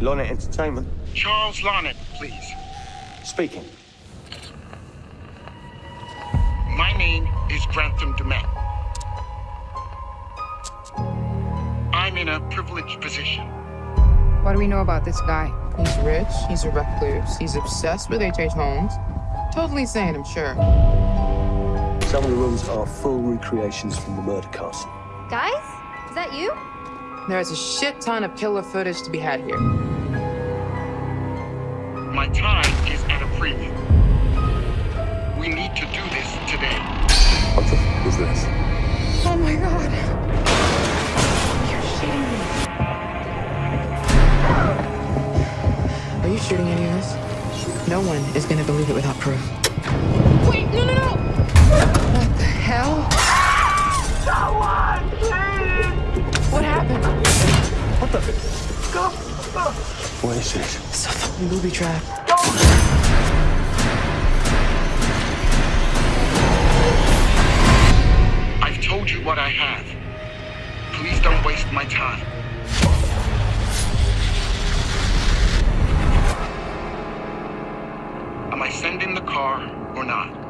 Lonnet Entertainment. Charles Larnett, please. Speaking. My name is Grantham Dumet. I'm in a privileged position. What do we know about this guy? He's rich, he's a recluse, he's obsessed with H.H. Holmes. Totally sane, I'm sure. Some of the rooms are full recreations from the murder castle. Guys, is that you? There's a shit ton of killer footage to be had here. My time is at a premium. We need to do this today. What the f is this? Oh my god. You're shooting me. Are you shooting any of this? No one is gonna believe it without proof. What go. What is this? It's a fucking booby trap. Go. I've told you what I have. Please don't waste my time. Am I sending the car or not?